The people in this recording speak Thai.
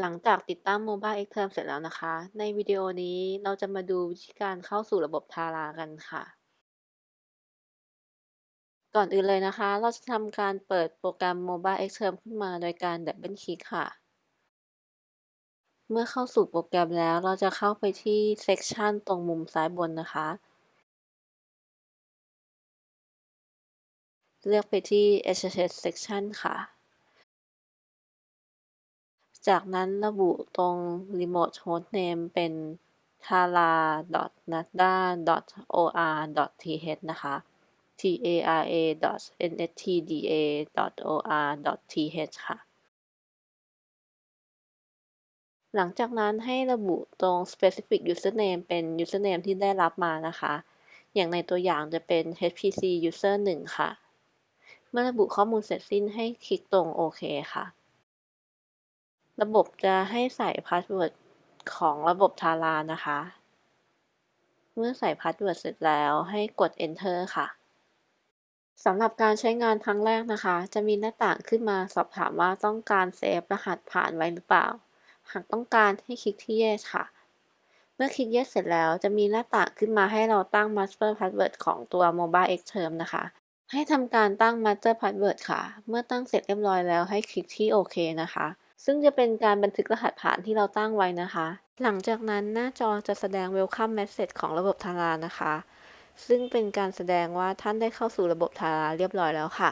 หลังจากติดตั้ง Mobile Xterm เสร็จแล้วนะคะ ในวิดีโอนี้เราจะมาดูวิธีการเข้าสู่ระบบ Tara กันค่ะ ก่อนอื่นเลยนะคะ เราจะทำการเปิดโปรแกรม Mobile Xterm ขึ้นมาโดยการดับเบิลคลิกค่ะ เมื่อเข้าสู่โปรแกรมแล้วเราจะเข้าไปที่ Section ตรงมุมซ้ายบนนะคะ เลือกไปที่ SSH Section ค่ะ จากนั้นระบุตรง Remote Hostname เป็น tara.nada.or.th นะคะ tara.nstda.or.th ค่ะ หลังจากนั้นให้ระบุตรง specific username เป็น username ที่ได้รับมานะคะ อย่างในตัวอย่างจะเป็น hpc user 1 ค่ะ เมื่อระบุข้อมูลเสร็จสิ้นให้คลิกตรงโอเคค่ะ ระบบจะให้ใส่ password ของระบบ TARA นะคะ เมื่อใส่ password เสร็จแล้วให้กด enter ค่ะสำหรับการใช้งานครั้งแรกนะคะ จะมีหน้าต่างขึ้นมาสอบถามว่าต้องการ save รหัสผ่านไว้หรือเปล่า หากต้องการให้คลิกที่ yes ค่ะ เมื่อคลิก yes เสร็จแล้วจะมีหน้าต่างขึ้นมาให้เราตั้ง master password ของตัว mobile xterm นะคะ ให้ทำการตั้ง master password ค่ะ เมื่อตั้งเสร็จเรียบร้อยแล้วให้คลิกที่โอเคนะคะ ซึ่งจะเป็นการบันทึกรหัสผ่านที่เราตั้งไว้นะคะ หลังจากนั้นหน้าจอจะแสดง welcome message ของระบบทารานะคะ ซึ่งเป็นการแสดงว่าท่านได้เข้าสู่ระบบทาราเรียบร้อยแล้วค่ะ